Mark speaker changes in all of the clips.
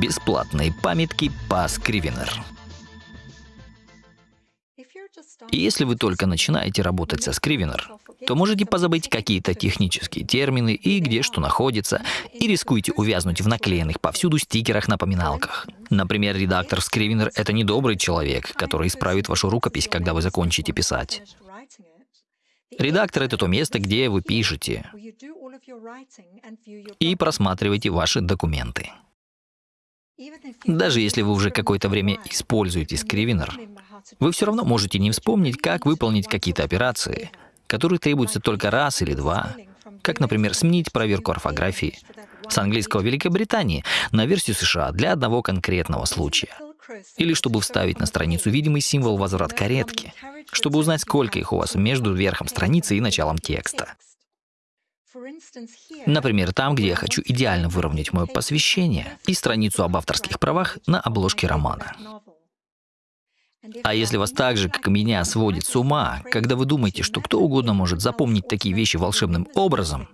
Speaker 1: Бесплатные памятки по Scrivener. Если вы только начинаете работать со Scrivener, то можете позабыть какие-то технические термины и где что находится, и рискуете увязнуть в наклеенных повсюду стикерах-напоминалках. Например, редактор Scrivener — это не добрый человек, который исправит вашу рукопись, когда вы закончите писать. Редактор — это то место, где вы пишете и просматриваете ваши документы. Даже если вы уже какое-то время используете Scrivener, вы все равно можете не вспомнить, как выполнить какие-то операции, которые требуются только раз или два, как, например, сменить проверку орфографии с английского Великобритании на версию США для одного конкретного случая. Или чтобы вставить на страницу видимый символ возврат каретки, чтобы узнать, сколько их у вас между верхом страницы и началом текста. Например, там, где я хочу идеально выровнять мое посвящение и страницу об авторских правах на обложке романа. А если вас так же, как и меня, сводит с ума, когда вы думаете, что кто угодно может запомнить такие вещи волшебным образом,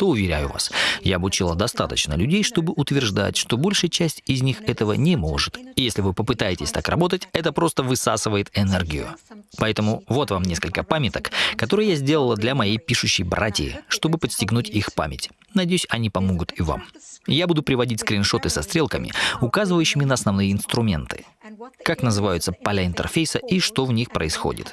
Speaker 1: то, уверяю вас, я обучила достаточно людей, чтобы утверждать, что большая часть из них этого не может. И если вы попытаетесь так работать, это просто высасывает энергию. Поэтому вот вам несколько памяток, которые я сделала для моей пишущей братьи, чтобы подстегнуть их память. Надеюсь, они помогут и вам. Я буду приводить скриншоты со стрелками, указывающими на основные инструменты, как называются поля интерфейса и что в них происходит.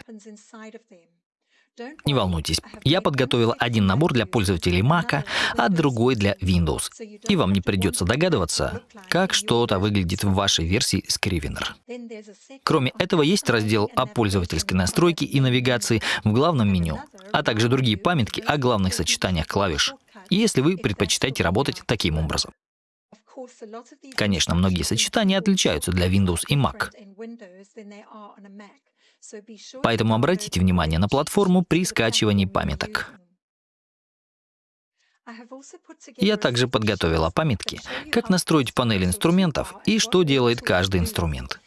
Speaker 1: Не волнуйтесь, я подготовила один набор для пользователей Mac, а другой для Windows. И вам не придется догадываться, как что-то выглядит в вашей версии Scrivener. Кроме этого, есть раздел о пользовательской настройке и навигации в главном меню, а также другие памятки о главных сочетаниях клавиш, если вы предпочитаете работать таким образом. Конечно, многие сочетания отличаются для Windows и Mac. Поэтому обратите внимание на платформу при скачивании памяток. Я также подготовила памятки, как настроить панель инструментов и что делает каждый инструмент.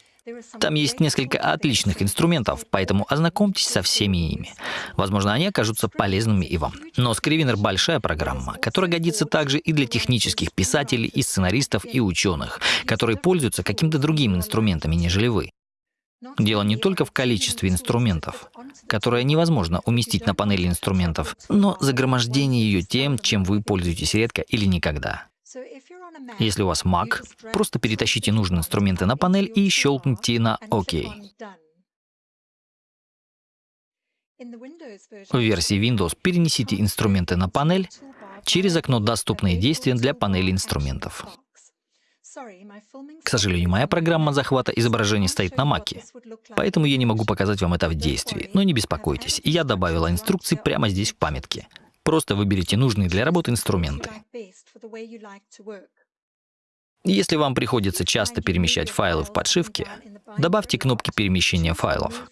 Speaker 1: Там есть несколько отличных инструментов, поэтому ознакомьтесь со всеми ими. Возможно, они окажутся полезными и вам. Но Scrivener — большая программа, которая годится также и для технических писателей, и сценаристов, и ученых, которые пользуются какими-то другими инструментами, нежели вы. Дело не только в количестве инструментов, которое невозможно уместить на панели инструментов, но загромождение ее тем, чем вы пользуетесь редко или никогда. Если у вас Mac, просто перетащите нужные инструменты на панель и щелкните на ОК. В версии Windows перенесите инструменты на панель через окно «Доступные действия для панели инструментов». К сожалению, моя программа захвата изображений стоит на Маке, поэтому я не могу показать вам это в действии. Но не беспокойтесь, я добавила инструкции прямо здесь в памятке. Просто выберите нужные для работы инструменты. Если вам приходится часто перемещать файлы в подшивке, добавьте кнопки перемещения файлов.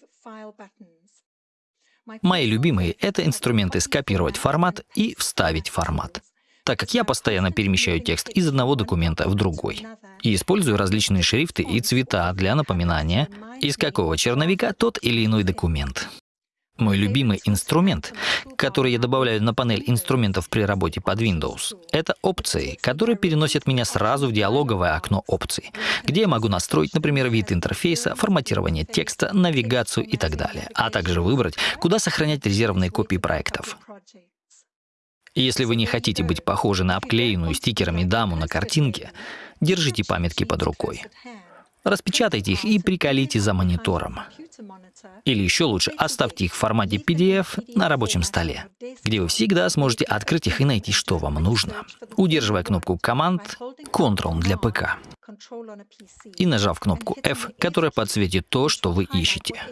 Speaker 1: Мои любимые — это инструменты «Скопировать формат» и «Вставить формат» так как я постоянно перемещаю текст из одного документа в другой. И использую различные шрифты и цвета для напоминания, из какого черновика тот или иной документ. Мой любимый инструмент, который я добавляю на панель инструментов при работе под Windows, это опции, которые переносят меня сразу в диалоговое окно опций, где я могу настроить, например, вид интерфейса, форматирование текста, навигацию и так далее, а также выбрать, куда сохранять резервные копии проектов. И если вы не хотите быть похожи на обклеенную стикерами даму на картинке, держите памятки под рукой. Распечатайте их и приколите за монитором. Или еще лучше, оставьте их в формате PDF на рабочем столе, где вы всегда сможете открыть их и найти, что вам нужно, удерживая кнопку команд Ctrl для ПК и нажав кнопку F, которая подсветит то, что вы ищете.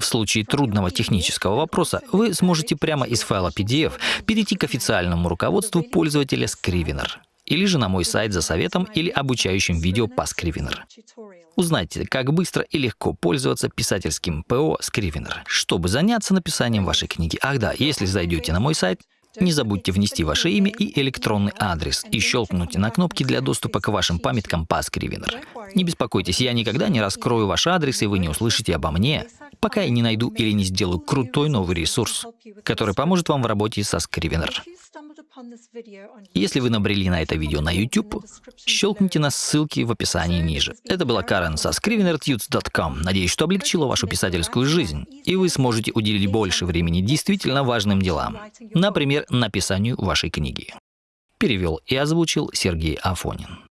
Speaker 1: В случае трудного технического вопроса вы сможете прямо из файла PDF перейти к официальному руководству пользователя Scrivener или же на мой сайт за советом или обучающим видео по Scrivener. Узнайте, как быстро и легко пользоваться писательским ПО Scrivener, чтобы заняться написанием вашей книги. Ах да, если зайдете на мой сайт, не забудьте внести ваше имя и электронный адрес и щелкнуть на кнопки для доступа к вашим памяткам по Scrivener. Не беспокойтесь, я никогда не раскрою ваш адрес, и вы не услышите обо мне, пока я не найду или не сделаю крутой новый ресурс, который поможет вам в работе со Scrivener. Если вы набрели на это видео на YouTube, щелкните на ссылки в описании ниже. Это была Карен со scrivenertunes.com. Надеюсь, что облегчила вашу писательскую жизнь, и вы сможете уделить больше времени действительно важным делам, например, написанию вашей книги. Перевел и озвучил Сергей Афонин.